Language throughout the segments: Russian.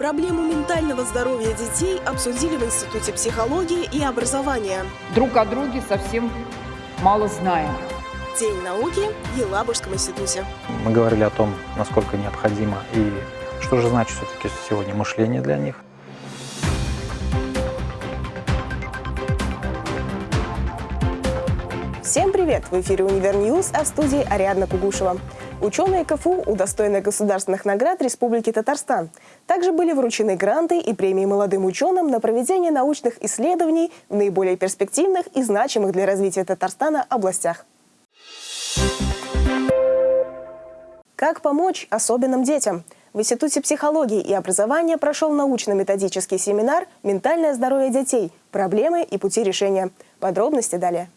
Проблему ментального здоровья детей обсудили в Институте психологии и образования. Друг о друге совсем мало знаем. День науки в Елабужском институте. Мы говорили о том, насколько необходимо и что же значит все-таки сегодня мышление для них. Всем привет! В эфире «Универ а в студии Ариадна Кугушева. Ученые КФУ удостоены государственных наград Республики Татарстан. Также были вручены гранты и премии молодым ученым на проведение научных исследований в наиболее перспективных и значимых для развития Татарстана областях. Как помочь особенным детям? В Институте психологии и образования прошел научно-методический семинар «Ментальное здоровье детей. Проблемы и пути решения». Подробности далее.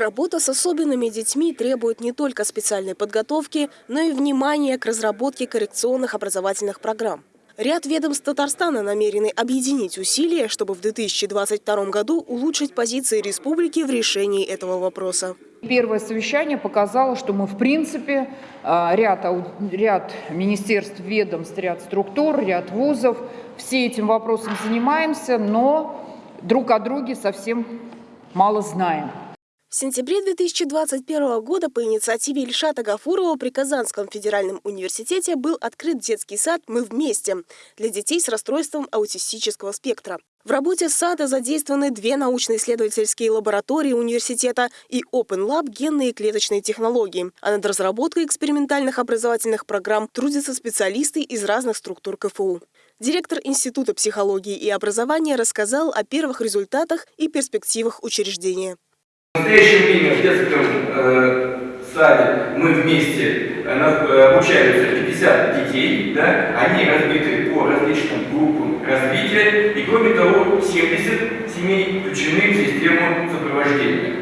Работа с особенными детьми требует не только специальной подготовки, но и внимания к разработке коррекционных образовательных программ. Ряд ведомств Татарстана намерены объединить усилия, чтобы в 2022 году улучшить позиции республики в решении этого вопроса. Первое совещание показало, что мы, в принципе, а, ряд, ряд министерств, ведомств, ряд структур, ряд вузов, все этим вопросом занимаемся, но друг о друге совсем мало знаем. В сентябре 2021 года по инициативе Ильшата Гафурова при Казанском федеральном университете был открыт детский сад «Мы вместе» для детей с расстройством аутистического спектра. В работе сада задействованы две научно-исследовательские лаборатории университета и Open Lab генные и клеточные технологии, а над разработкой экспериментальных образовательных программ трудятся специалисты из разных структур КФУ. Директор Института психологии и образования рассказал о первых результатах и перспективах учреждения. В настоящее время в детском э, саде мы вместе э, э обучаются 50 детей, да, они разбиты по различным группам развития, и кроме того 70 семей включены в систему сопровождения.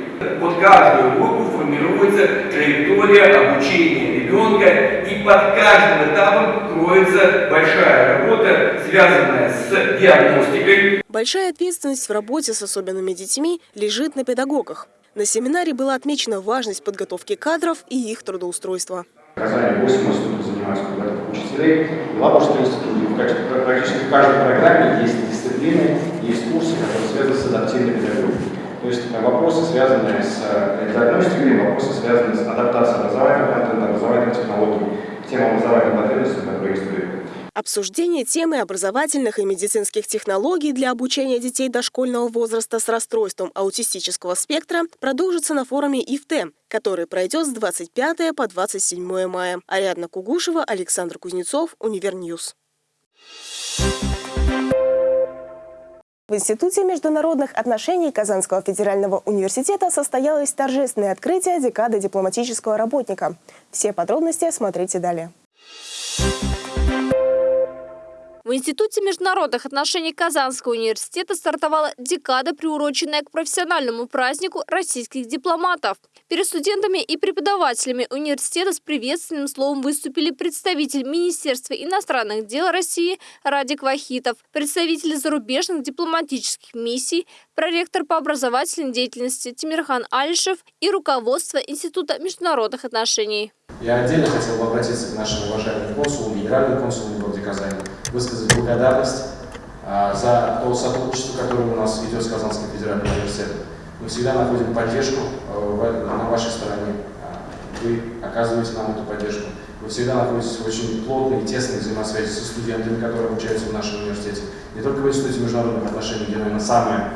Под каждую группу формируется траектория обучения ребенка, и под каждым этапом кроется большая работа, связанная с диагностикой. Большая ответственность в работе с особенными детьми лежит на педагогах. На семинаре была отмечена важность подготовки кадров и их трудоустройства. Казани 8 институтов занимаются подготовкой учителей. В Лабужском институте практически в каждой программе есть дисциплины, есть курсы, которые связаны с адаптивной педагогикой. То есть вопросы, связанные с э, диагностикой, вопросы, связанные с адаптацией образовательного контента, образовательных технологий к тем образовательным потребностям, которые есть Обсуждение темы образовательных и медицинских технологий для обучения детей дошкольного возраста с расстройством аутистического спектра продолжится на форуме ИФТ, который пройдет с 25 по 27 мая. Ариадна Кугушева, Александр Кузнецов, Универ News. В Институте международных отношений Казанского федерального университета состоялось торжественное открытие декады дипломатического работника. Все подробности смотрите далее. В Институте международных отношений Казанского университета стартовала декада, приуроченная к профессиональному празднику российских дипломатов. Перед студентами и преподавателями университета с приветственным словом выступили представитель Министерства иностранных дел России Радик Вахитов, представители зарубежных дипломатических миссий, проректор по образовательной деятельности Тимирхан Алишев и руководство Института международных отношений. Я отдельно хотел бы обратиться к нашим уважаемым консулам, генеральному консулу в городе Казани, высказать благодарность а, за то сотрудничество, которое у нас идет с Казанским федеральным университетом. Мы всегда находим поддержку а, на вашей стороне. А, вы оказываете нам эту поддержку. Вы всегда находитесь в очень плотной и тесной взаимосвязи со студентами, которые обучаются в нашем университете. Не только в Институте международных отношений, где, наверное, самая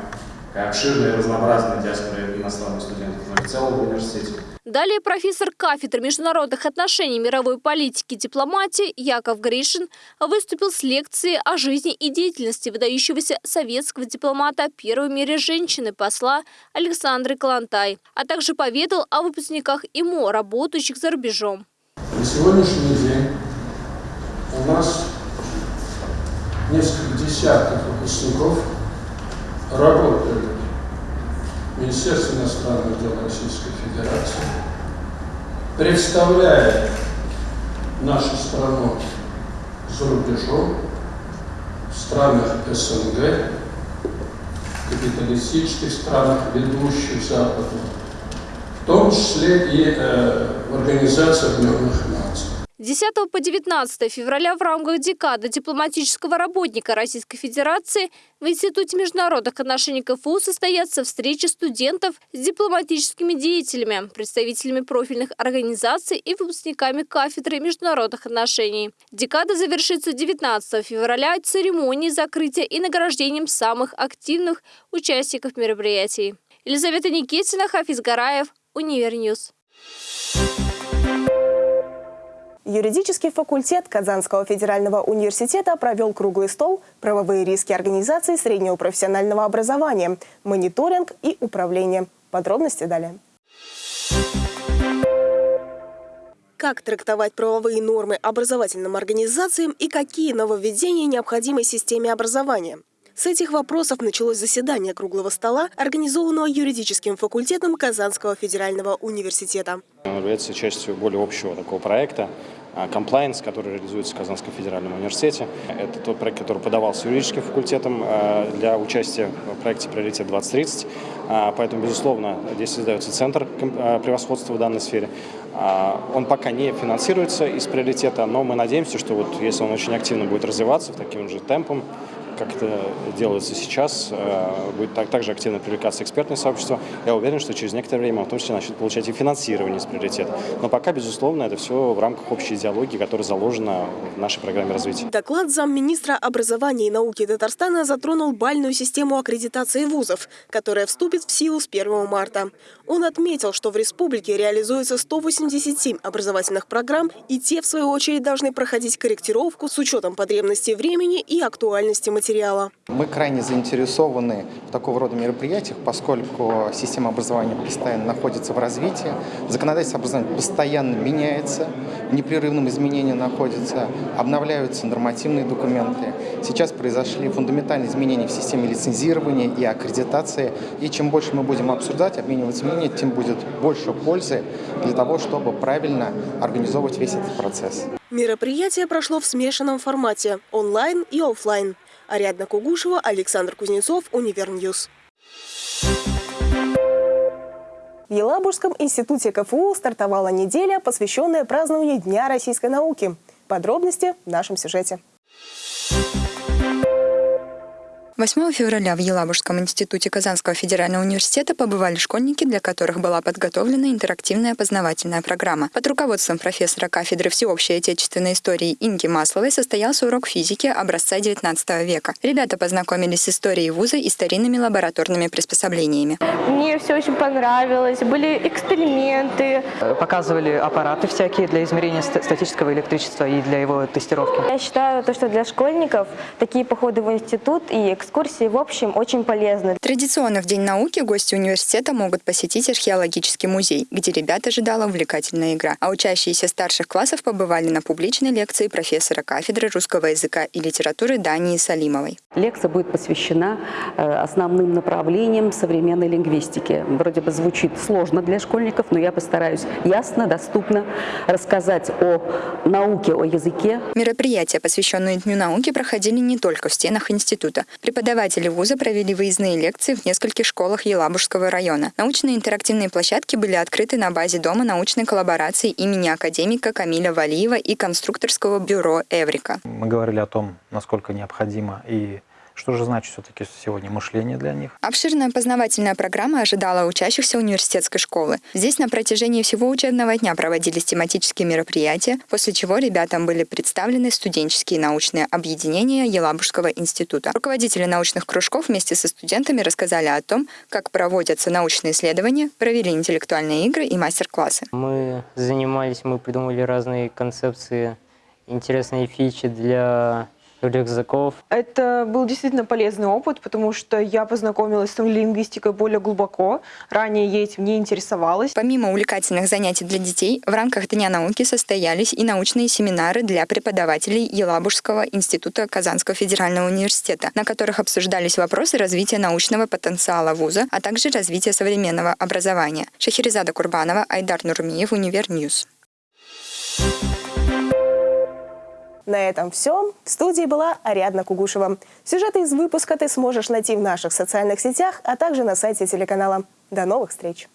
обширная и разнообразная диаспора иностранных студентов, в целом в университете. Далее профессор кафедры международных отношений мировой политики и дипломатии Яков Гришин выступил с лекцией о жизни и деятельности выдающегося советского дипломата первой в мире женщины посла Александры Калантай, а также поведал о выпускниках ИМО, работающих за рубежом. На сегодняшний день у нас несколько десятков выпускников работают Министерство иностранных дел Российской Федерации представляет нашу страну за рубежом, в странах СНГ, капиталистических странах, ведущих Запада, в том числе и э, в Организации Объединенных Наций. 10 по 19 февраля в рамках декады дипломатического работника Российской Федерации в Институте международных отношений КФУ состоятся встречи студентов с дипломатическими деятелями, представителями профильных организаций и выпускниками кафедры международных отношений. Декада завершится 19 февраля церемонией закрытия и награждением самых активных участников мероприятий. Елизавета Никитина, Хафиз Гараев, Универ News. Юридический факультет Казанского федерального университета провел круглый стол «Правовые риски организации среднего профессионального образования, мониторинг и управление». Подробности далее. Как трактовать правовые нормы образовательным организациям и какие нововведения необходимы системе образования? С этих вопросов началось заседание круглого стола, организованного юридическим факультетом Казанского федерального университета. Он является частью более общего такого проекта, Compliance, который реализуется в Казанском федеральном университете. Это тот проект, который подавался юридическим факультетом а, для участия в проекте «Приоритет 2030». А, поэтому, безусловно, здесь создается центр а, превосходства в данной сфере. Он пока не финансируется из приоритета, но мы надеемся, что вот если он очень активно будет развиваться таким же темпом, как это делается сейчас, э, будет так, также активно привлекаться экспертное сообщество. Я уверен, что через некоторое время в том числе начнет получать и финансирование с приоритета. Но пока, безусловно, это все в рамках общей идеологии, которая заложена в нашей программе развития. Доклад замминистра образования и науки Татарстана затронул бальную систему аккредитации вузов, которая вступит в силу с 1 марта. Он отметил, что в республике реализуется 187 образовательных программ, и те, в свою очередь, должны проходить корректировку с учетом потребностей времени и актуальности материала материала. Мы крайне заинтересованы в такого рода мероприятиях, поскольку система образования постоянно находится в развитии, законодательство образования постоянно меняется, в непрерывном изменении находится, обновляются нормативные документы. Сейчас произошли фундаментальные изменения в системе лицензирования и аккредитации, и чем больше мы будем обсуждать, обмениваться мнениями, тем будет больше пользы для того, чтобы правильно организовывать весь этот процесс. Мероприятие прошло в смешанном формате – онлайн и офлайн. Ариадна Кугушева, Александр Кузнецов, Универ News. В Елабужском институте КФУ стартовала неделя, посвященная празднованию Дня российской науки. Подробности в нашем сюжете. 8 февраля в Елабужском институте Казанского федерального университета побывали школьники, для которых была подготовлена интерактивная познавательная программа. Под руководством профессора кафедры всеобщей отечественной истории Инги Масловой состоялся урок физики образца XIX века. Ребята познакомились с историей вуза и старинными лабораторными приспособлениями. Мне все очень понравилось. Были эксперименты. Показывали аппараты всякие для измерения статического электричества и для его тестировки. Я считаю, то, что для школьников такие походы в институт и экскурсии в общем очень полезны. Традиционно в День науки гости университета могут посетить археологический музей, где ребят ожидала увлекательная игра. А учащиеся старших классов побывали на публичной лекции профессора кафедры русского языка и литературы Дании Салимовой. Лекция будет посвящена э, основным направлениям современной лингвистики. Вроде бы звучит сложно для школьников, но я постараюсь ясно, доступно рассказать о науке, о языке. Мероприятия, посвященные Дню науки, проходили не только в стенах института. Преподаватели вуза провели выездные лекции в нескольких школах Елабужского района. Научные интерактивные площадки были открыты на базе Дома научной коллаборации имени академика Камиля Валиева и конструкторского бюро «Эврика». Мы говорили о том, насколько необходимо и что же значит все-таки сегодня мышление для них? Обширная познавательная программа ожидала учащихся университетской школы. Здесь на протяжении всего учебного дня проводились тематические мероприятия, после чего ребятам были представлены студенческие научные объединения Елабужского института. Руководители научных кружков вместе со студентами рассказали о том, как проводятся научные исследования, провели интеллектуальные игры и мастер-классы. Мы занимались, мы придумали разные концепции, интересные фичи для рюкзаков. Это был действительно полезный опыт, потому что я познакомилась с лингвистикой более глубоко. Ранее я этим не интересовалась. Помимо увлекательных занятий для детей, в рамках Дня науки состоялись и научные семинары для преподавателей Елабужского института Казанского федерального университета, на которых обсуждались вопросы развития научного потенциала вуза, а также развития современного образования. Шахерезада Курбанова, Айдар Нурмиев, Универ News. Thank you на этом все. В студии была Ариадна Кугушева. Сюжеты из выпуска ты сможешь найти в наших социальных сетях, а также на сайте телеканала. До новых встреч!